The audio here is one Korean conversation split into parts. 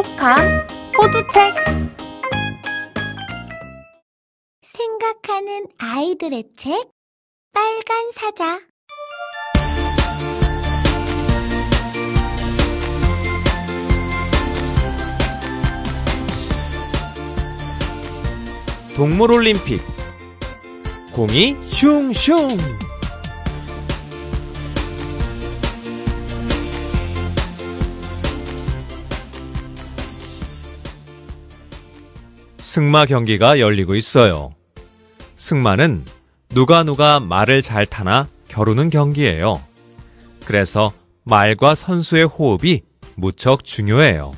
똑똑한 호두책. 생각하는 아이들의 책? 빨간 사자. 동물올림픽. 공이 슝슝 승마 경기가 열리고 있어요. 승마는 누가 누가 말을 잘 타나 겨루는 경기예요. 그래서 말과 선수의 호흡이 무척 중요해요.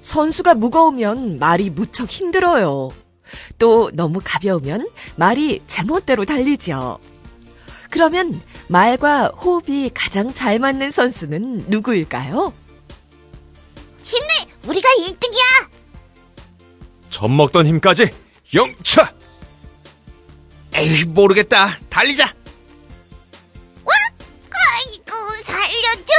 선수가 무거우면 말이 무척 힘들어요. 또 너무 가벼우면 말이 제멋대로 달리죠. 그러면 말과 호흡이 가장 잘 맞는 선수는 누구일까요? 힘내 우리가 1등이야 젖 먹던 힘까지 영차! 에이, 모르겠다. 달리자. 아이고 살려줘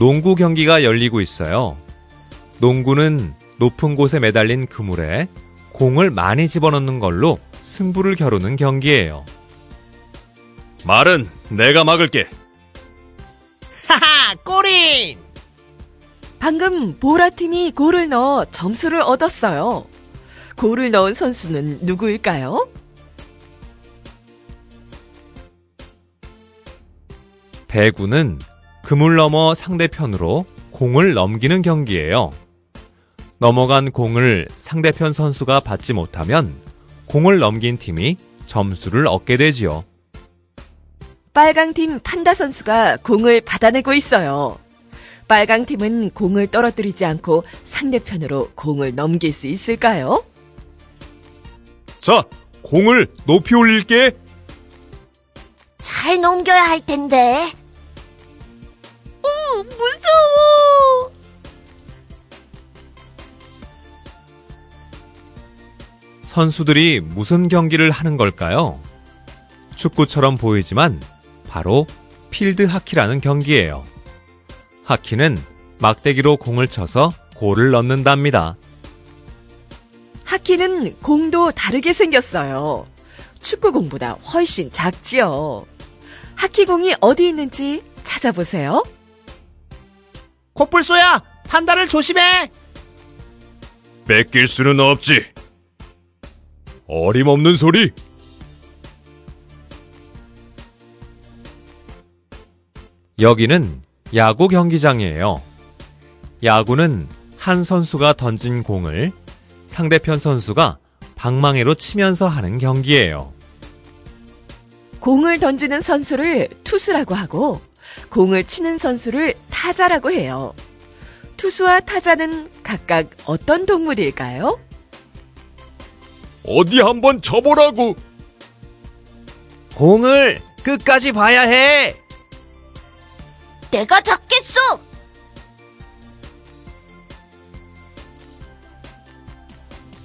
농구 경기가 열리고 있어요. 농구는 높은 곳에 매달린 그물에 공을 많이 집어넣는 걸로 승부를 겨루는 경기예요. 말은 내가 막을게. 꼬린! 방금 보라팀이 골을 넣어 점수를 얻었어요. 골을 넣은 선수는 누구일까요? 배구는 그물 넘어 상대편으로 공을 넘기는 경기예요. 넘어간 공을 상대편 선수가 받지 못하면 공을 넘긴 팀이 점수를 얻게 되지요. 빨강팀 판다 선수가 공을 받아내고 있어요. 빨강 팀은 공을 떨어뜨리지 않고 상대편으로 공을 넘길 수 있을까요? 자, 공을 높이 올릴게. 잘 넘겨야 할 텐데 어, 무서워! 선수들이 무슨 경기를 하는 걸까요? 축구처럼 보이지만 바로 필드 하키라는 경기예요. 하키는 막대기로 공을 쳐서 골을 넣는답니다. 하키는 공도 다르게 생겼어요. 축구공보다 훨씬 작지요. 하키공이 어디 있는지 찾아보세요. 코뿔소야, 판다를 조심해! 뺏길 수는 없지. 어림없는 소리. 여기는 야구 경기장이에요. 야구는 한 선수가 던진 공을 상대편 선수가 방망이로 치면서 하는 경기예요. 공을 던지는 선수를 투수라고 하고 공을 치는 선수를 타자라고 해요. 투수와 타자는 각각 어떤 동물일까요? 어디 한번 쳐보라고. 공을 끝까지 봐야 해! 내가 잡겠어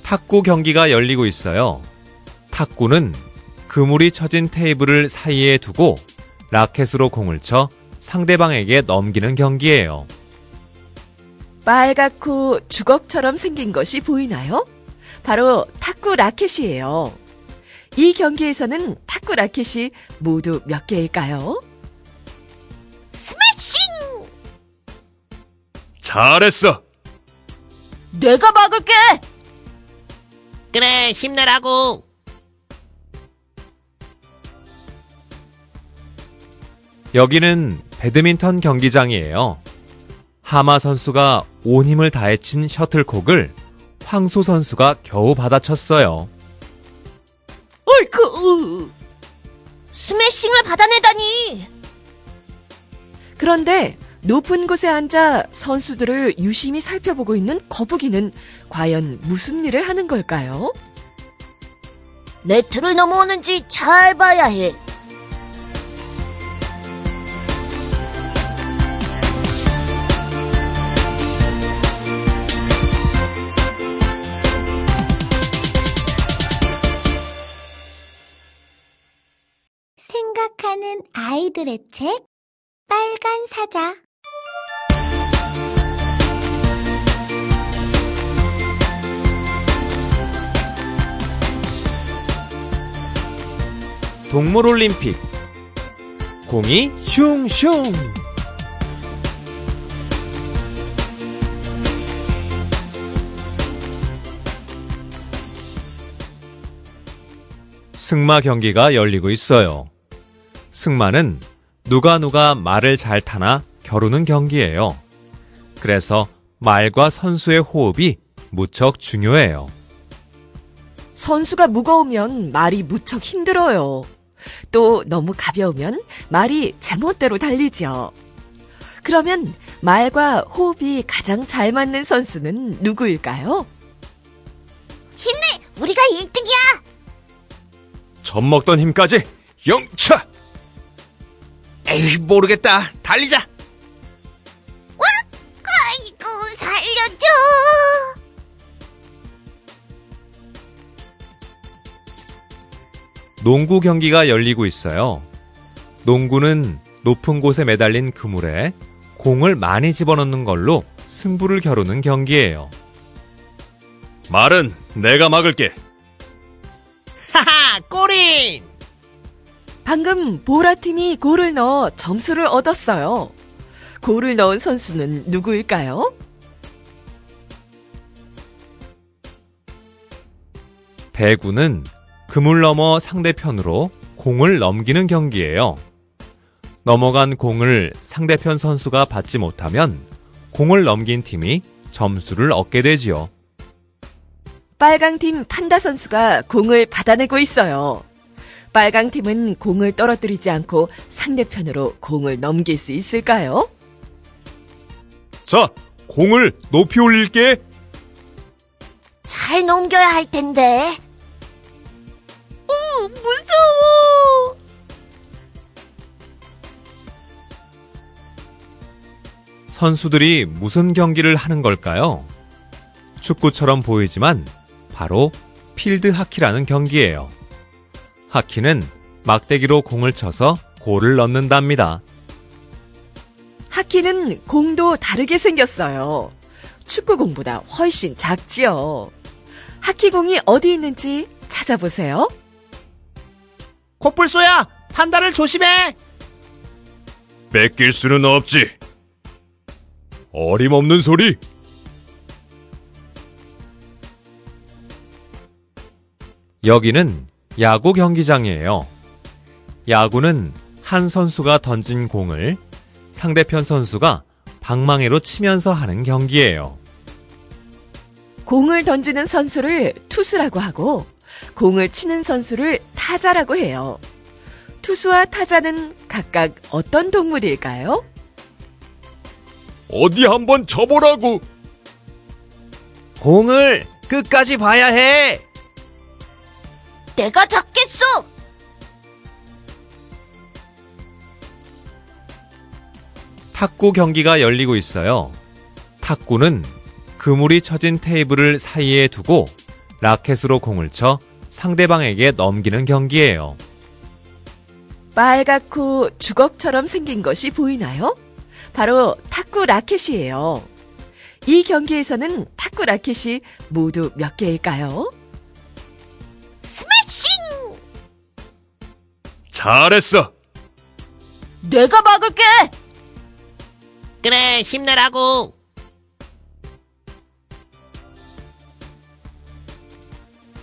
탁구 경기가 열리고 있어요. 탁구는 그물이 쳐진 테이블을 사이에 두고 라켓으로 공을 쳐 상대방에게 넘기는 경기예요. 빨갛고 주걱처럼 생긴 것이 보이나요? 바로 탁구 라켓이에요. 이 경기에서는 탁구 라켓이 모두 몇 개일까요? 잘했어. 내가 막을게 그래, 힘내라고! 여기는 배드민턴 경기장이에요. 하마 선수가 온 힘을 다해 친 셔틀콕을 황소 선수가 겨우 받아쳤어요. 어이쿠! 스매싱을 받아내다니 그런데 높은 곳에 앉아 선수들을 유심히 살펴보고 있는 거북이는 과연 무슨 일을 하는 걸까요? 네트를 넘어오는지 잘 봐야 해 생각하는 아이들의 책 빨간 사자 동물올림픽 공이 슝슝 승마 경기가 열리고 있어요. 승마는 누가 누가 말을 잘 타나 겨루는 경기예요. 그래서 말과 선수의 호흡이 무척 중요해요. 선수가 무거우면 말이 무척 힘들어요. 또 너무 가벼우면 말이 제멋대로 달리죠. 그러면 말과 호흡이 가장 잘 맞는 선수는 누구일까요? 힘내 우리가 1등이야 젖 먹던 힘까지 영차! 에이, 모르겠다. 달리자. 아이고 살려줘 농구 경기가 열리고 있어요. 농구는 높은 곳에 매달린 그물에 공을 많이 집어넣는 걸로 승부를 겨루는 경기예요. 말은 내가 막을게. 하하, 꼬린! 방금 보라팀이 골을 넣어 점수를 얻었어요. 골을 넣은 선수는 누구일까요? 배구는 그물 넘어 상대편으로 공을 넘기는 경기예요. 넘어간 공을 상대편 선수가 받지 못하면 공을 넘긴 팀이 점수를 얻게 되지요. 빨강팀 판다 선수가 공을 받아내고 있어요. 빨강팀은 공을 떨어뜨리지 않고 상대편으로 공을 넘길 수 있을까요? 자, 공을 높이 올릴게. 잘 넘겨야 할 텐데 선수들이 무슨 경기를 하는 걸까요? 축구처럼 보이지만 바로 필드 하키라는 경기예요. 하키는 막대기로 공을 쳐서 골을 넣는답니다. 하키는 공도 다르게 생겼어요. 축구공보다 훨씬 작지요. 하키공이 어디 있는지 찾아보세요. 코뿔소야, 판다를 조심해! 뺏길 수는 없지. 어림없는 소리. 여기는 야구 경기장이에요. 야구는 한 선수가 던진 공을 상대편 선수가 방망이로 치면서 하는 경기예요. 공을 던지는 선수를 투수라고 하고 공을 치는 선수를 타자라고 해요. 투수와 타자는 각각 어떤 동물일까요? 어디 한번 쳐보라고. 공을 끝까지 봐야 해! 내가 잡겠어 탁구 경기가 열리고 있어요. 탁구는 그물이 쳐진 테이블을 사이에 두고 라켓으로 공을 쳐 상대방에게 넘기는 경기예요. 빨갛고 주걱처럼 생긴 것이 보이나요? 바로 탁구 라켓이에요. 이 경기에서는 탁구 라켓이 모두 몇 개일까요? 스매싱 잘했어. 내가 막을게 그래, 힘내라고!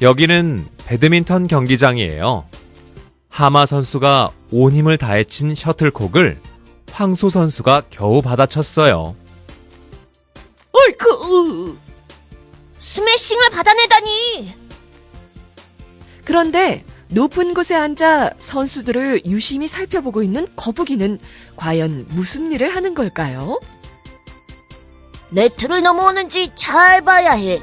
여기는 배드민턴 경기장이에요. 하마 선수가 온 힘을 다해 친 셔틀콕을 황소 선수가 겨우 받아쳤어요. 어이쿠! 스매싱을 받아내다니 그런데 높은 곳에 앉아 선수들을 유심히 살펴보고 있는 거북이는 과연 무슨 일을 하는 걸까요? 네트를 넘어오는지 잘 봐야 해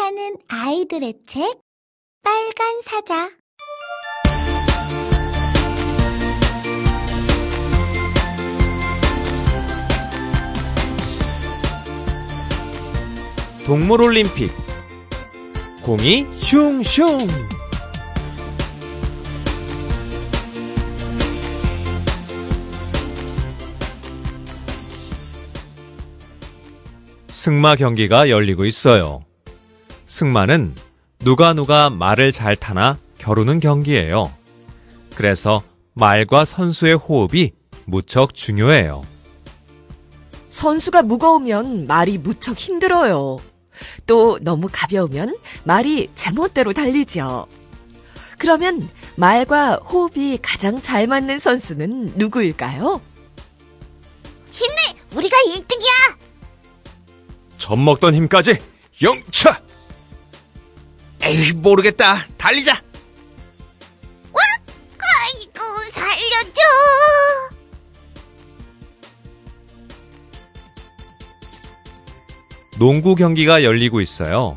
생각하는 아이들의 책 빨간 사자. 동물올림픽. 공이 슝슝. 승마 경기가 열리고 있어요. 승마는 누가 누가 말을 잘 타나 겨루는 경기예요. 그래서 말과 선수의 호흡이 무척 중요해요. 선수가 무거우면 말이 무척 힘들어요. 또 너무 가벼우면 말이 제멋대로 달리죠. 그러면 말과 호흡이 가장 잘 맞는 선수는 누구일까요? 힘내! 우리가 1등이야! 젖 먹던 힘까지 영차! 에이, 모르겠다. 달리자. 아이고, 살려줘! 농구 경기가 열리고 있어요.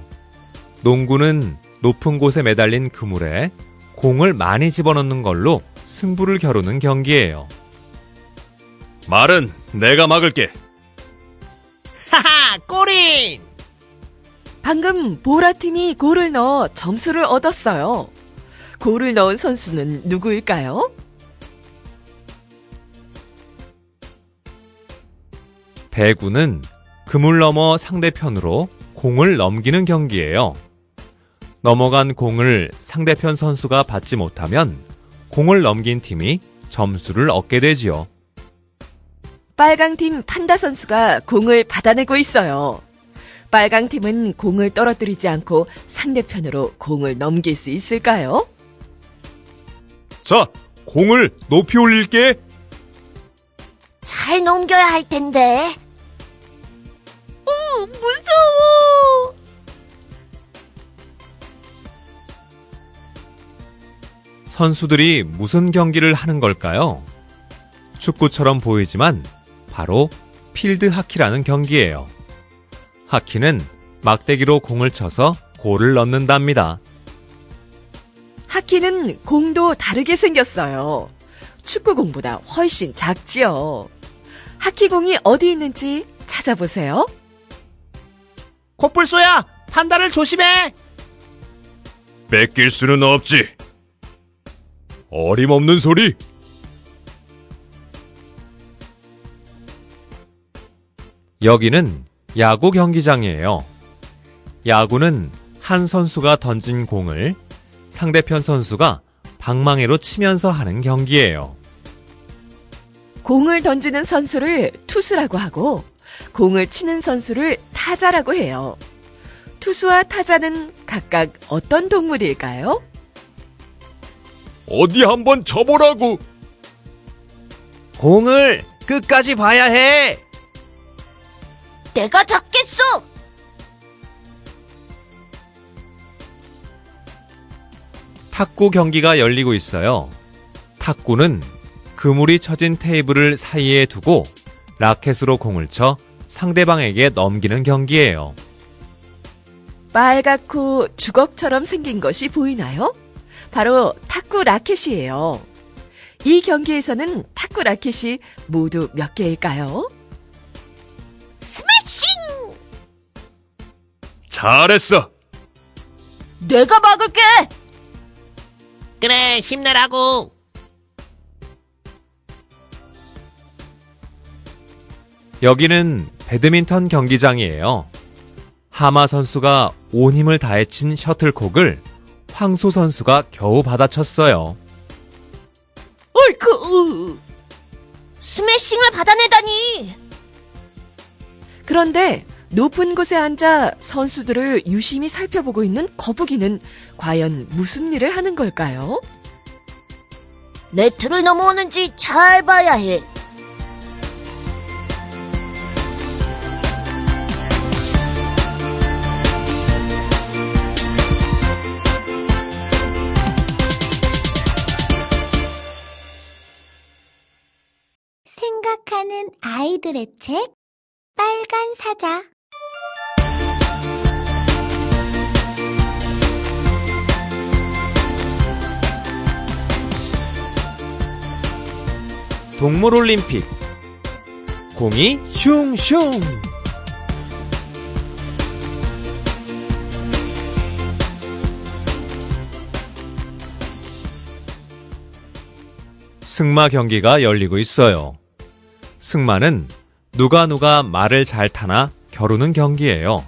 농구는 높은 곳에 매달린 그물에 공을 많이 집어넣는 걸로 승부를 겨루는 경기예요. 말은 내가 막을게. 하하, 꼬린! 방금 보라팀이 골을 넣어 점수를 얻었어요. 골을 넣은 선수는 누구일까요? 배구는 그물 넘어 상대편으로 공을 넘기는 경기예요. 넘어간 공을 상대편 선수가 받지 못하면 공을 넘긴 팀이 점수를 얻게 되지요. 빨강팀 판다 선수가 공을 받아내고 있어요. 빨강 팀은 공을 떨어뜨리지 않고 상대편으로 공을 넘길 수 있을까요? 자, 공을 높이 올릴게. 잘 넘겨야 할 텐데. 어, 무서워! 선수들이 무슨 경기를 하는 걸까요? 축구처럼 보이지만 바로 필드 하키라는 경기예요. 하키는 막대기로 공을 쳐서 골을 넣는답니다. 하키는 공도 다르게 생겼어요. 축구공보다 훨씬 작지요. 하키공이 어디 있는지 찾아보세요. 코뿔소야, 판다를 조심해! 뺏길 수는 없지. 어림없는 소리. 여기는 야구 경기장이에요. 야구는 한 선수가 던진 공을 상대편 선수가 방망이로 치면서 하는 경기예요. 공을 던지는 선수를 투수라고 하고 공을 치는 선수를 타자라고 해요. 투수와 타자는 각각 어떤 동물일까요? 어디 한번 쳐보라고. 공을 끝까지 봐야 해! 내가 잡겠어! 탁구 경기가 열리고 있어요. 탁구는 그물이 쳐진 테이블을 사이에 두고 라켓으로 공을 쳐 상대방에게 넘기는 경기예요. 빨갛고 주걱처럼 생긴 것이 보이나요? 바로 탁구 라켓이에요. 이 경기에서는 탁구 라켓이 모두 몇 개일까요? 스매싱! 잘했어. 내가 막을게! 그래, 힘내라고! 여기는 배드민턴 경기장이에요. 하마 선수가 온 힘을 다해 친 셔틀콕을 황소 선수가 겨우 받아쳤어요. 어이쿠! 스매싱을 받아내다니! 그런데 높은 곳에 앉아 선수들을 유심히 살펴보고 있는 거북이는 과연 무슨 일을 하는 걸까요? 네트를 넘어오는지 잘 봐야 해. 생각하는 아이들의 책 빨간 사자. 동물올림픽. 공이 슝슝. 승마 경기가 열리고 있어요. 승마는 누가 누가 말을 잘 타나 겨루는 경기예요.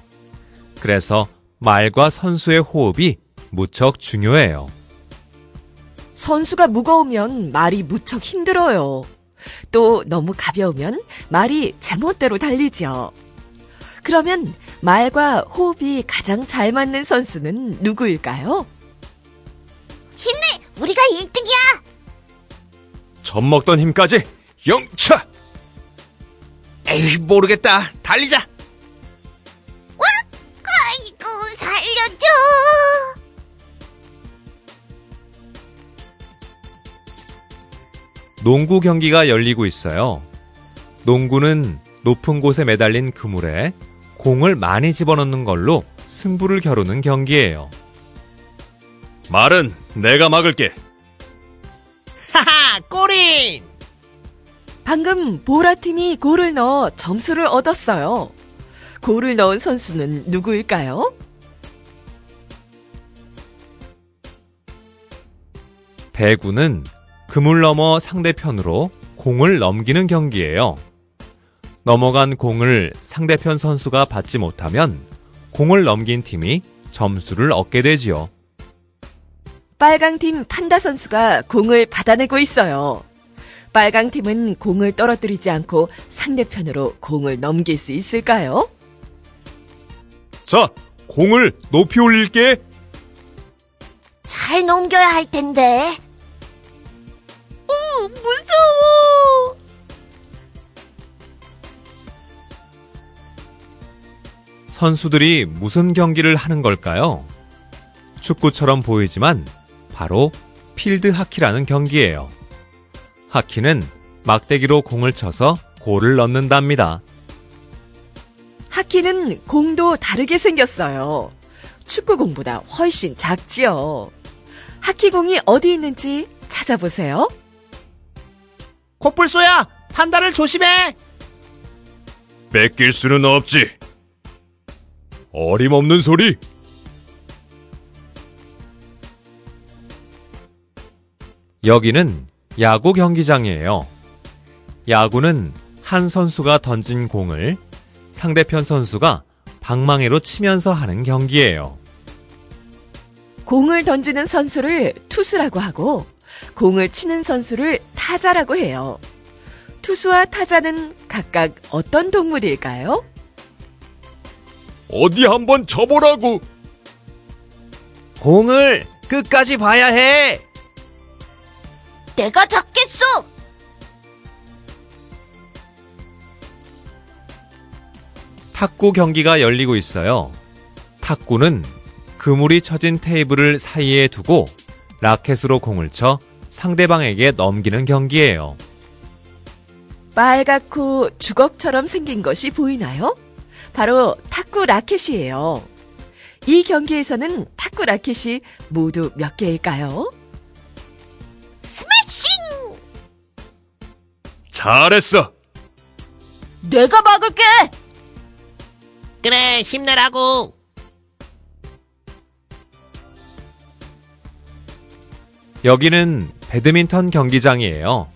그래서 말과 선수의 호흡이 무척 중요해요. 선수가 무거우면 말이 무척 힘들어요. 또 너무 가벼우면 말이 제멋대로 달리죠. 그러면 말과 호흡이 가장 잘 맞는 선수는 누구일까요? 힘내! 우리가 1등이야! 젖 먹던 힘까지 영차! 에이, 모르겠다. 달리자. 아이고, 살려줘! 농구 경기가 열리고 있어요. 농구는 높은 곳에 매달린 그물에 공을 많이 집어넣는 걸로 승부를 겨루는 경기예요. 말은 내가 막을게. 하하, 꼬린! 방금 보라팀이 골을 넣어 점수를 얻었어요. 골을 넣은 선수는 누구일까요? 배구는 그물 넘어 상대편으로 공을 넘기는 경기예요. 넘어간 공을 상대편 선수가 받지 못하면 공을 넘긴 팀이 점수를 얻게 되지요. 빨강팀 판다 선수가 공을 받아내고 있어요. 빨강 팀은 공을 떨어뜨리지 않고 상대편으로 공을 넘길 수 있을까요? 자, 공을 높이 올릴게. 잘 넘겨야 할 텐데. 어, 무서워! 선수들이 무슨 경기를 하는 걸까요? 축구처럼 보이지만 바로 필드 하키라는 경기예요. 하키는 막대기로 공을 쳐서 골을 넣는답니다. 하키는 공도 다르게 생겼어요. 축구공보다 훨씬 작지요. 하키공이 어디 있는지 찾아보세요. 코뿔소야, 판다를 조심해! 뺏길 수는 없지. 어림없는 소리. 여기는 야구 경기장이에요. 야구는 한 선수가 던진 공을 상대편 선수가 방망이로 치면서 하는 경기예요. 공을 던지는 선수를 투수라고 하고 공을 치는 선수를 타자라고 해요. 투수와 타자는 각각 어떤 동물일까요? 어디 한번 쳐보라고. 공을 끝까지 봐야 해! 내가 잡겠어! 탁구 경기가 열리고 있어요. 탁구는 그물이 쳐진 테이블을 사이에 두고 라켓으로 공을 쳐 상대방에게 넘기는 경기예요. 빨갛고 주걱처럼 생긴 것이 보이나요? 바로 탁구 라켓이에요. 이 경기에서는 탁구 라켓이 모두 몇 개일까요? 스매싱! 잘했어. 내가 막을게! 그래, 힘내라고! 여기는 배드민턴 경기장이에요.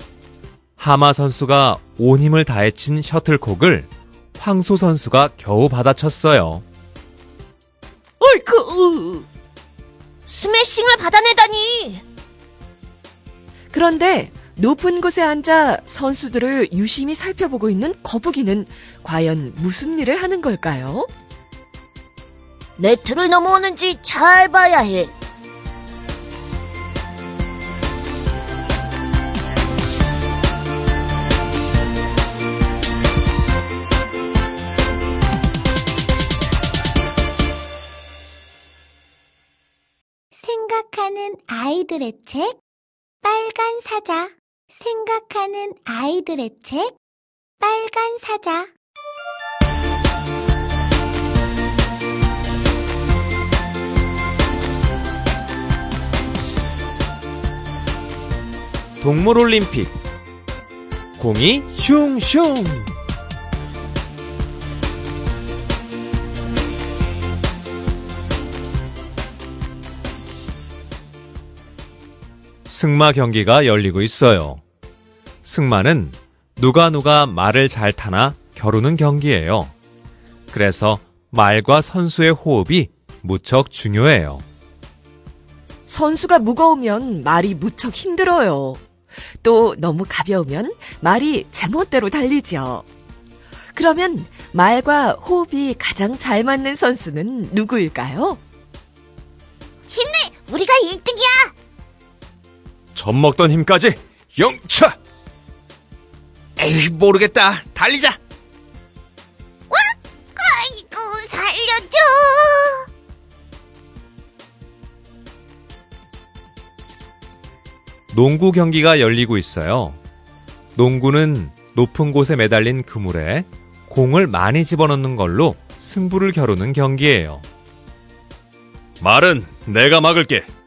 하마 선수가 온 힘을 다해 친 셔틀콕을 황소 선수가 겨우 받아쳤어요. 어이쿠! 스매싱을 받아내다니! 그런데 높은 곳에 앉아 선수들을 유심히 살펴보고 있는 거북이는 과연 무슨 일을 하는 걸까요? 네트를 넘어오는지 잘 봐야 해. 생각하는 아이들의 책 빨간 사자 생각하는 아이들의 책 빨간 사자. 동물올림픽. 공이 슝슝 승마 경기가 열리고 있어요. 승마는 누가 누가 말을 잘 타나 겨루는 경기예요. 그래서 말과 선수의 호흡이 무척 중요해요. 선수가 무거우면 말이 무척 힘들어요. 또 너무 가벼우면 말이 제멋대로 달리죠. 그러면 말과 호흡이 가장 잘 맞는 선수는 누구일까요? 힘내! 우리가 1등이야! 젖먹던 힘까지 영차! 에이, 모르겠다. 달리자. 아이고, 살려줘! 농구 경기가 열리고 있어요. 농구는 높은 곳에 매달린 그물에 공을 많이 집어넣는 걸로 승부를 겨루는 경기예요. 말은 내가 막을게.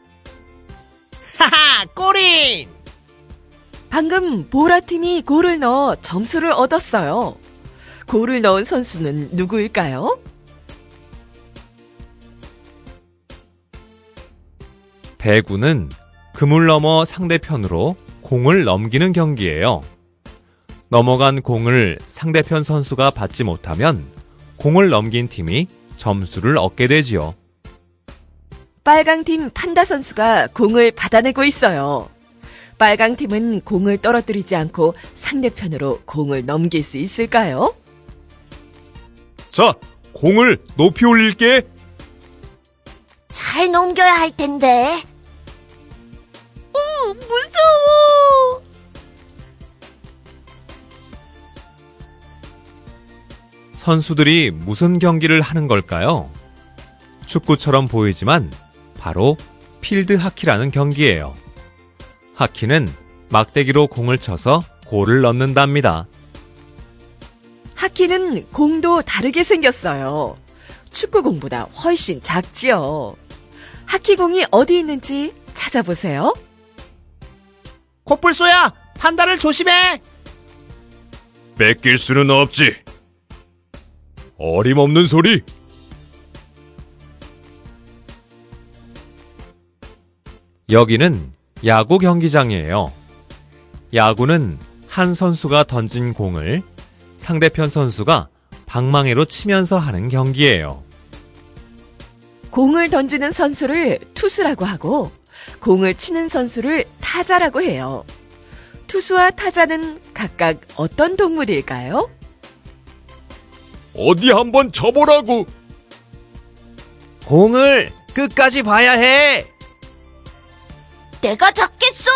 꼬린! 방금 보라팀이 골을 넣어 점수를 얻었어요. 골을 넣은 선수는 누구일까요? 배구는 그물 넘어 상대편으로 공을 넘기는 경기예요. 넘어간 공을 상대편 선수가 받지 못하면 공을 넘긴 팀이 점수를 얻게 되지요. 빨강팀 판다 선수가 공을 받아내고 있어요. 빨강 팀은 공을 떨어뜨리지 않고 상대편으로 공을 넘길 수 있을까요? 자, 공을 높이 올릴게. 잘 넘겨야 할 텐데. 어, 무서워! 선수들이 무슨 경기를 하는 걸까요? 축구처럼 보이지만 바로 필드 하키라는 경기예요. 하키는 막대기로 공을 쳐서 골을 넣는답니다. 하키는 공도 다르게 생겼어요. 축구공보다 훨씬 작지요. 하키공이 어디 있는지 찾아보세요. 코뿔소야, 판다를 조심해! 뺏길 수는 없지. 어림없는 소리. 여기는 야구 경기장이에요. 야구는 한 선수가 던진 공을 상대편 선수가 방망이로 치면서 하는 경기예요. 공을 던지는 선수를 투수라고 하고 공을 치는 선수를 타자라고 해요. 투수와 타자는 각각 어떤 동물일까요? 어디 한번 쳐보라고. 공을 끝까지 봐야 해! 내가 잡겠어!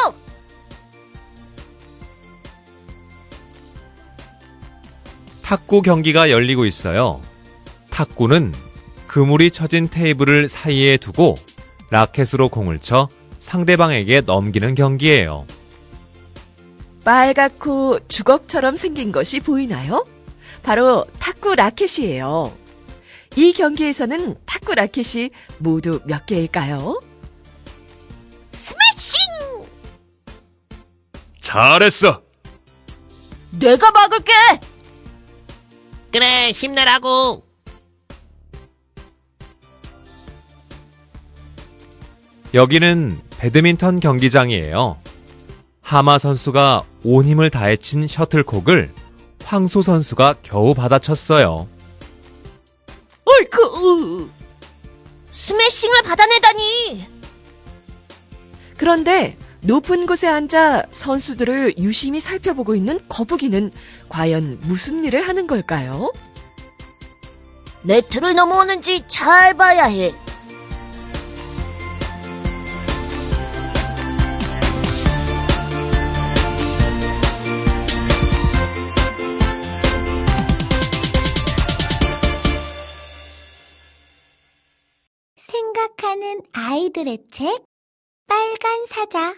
탁구 경기가 열리고 있어요. 탁구는 그물이 쳐진 테이블을 사이에 두고 라켓으로 공을 쳐 상대방에게 넘기는 경기예요. 빨갛고 주걱처럼 생긴 것이 보이나요? 바로 탁구 라켓이에요. 이 경기에서는 탁구 라켓이 모두 몇 개일까요? 스매싱! 잘했어. 내가 막을게! 그래, 힘내라고! 여기는 배드민턴 경기장이에요. 하마 선수가 온 힘을 다해 친 셔틀콕을 황소 선수가 겨우 받아쳤어요. 어이쿠! 스매싱을 받아내다니! 그런데 높은 곳에 앉아 선수들을 유심히 살펴보고 있는 거북이는 과연 무슨 일을 하는 걸까요? 네트를 넘어오는지 잘 봐야 해. 생각하는 아이들의 책 빨간 사자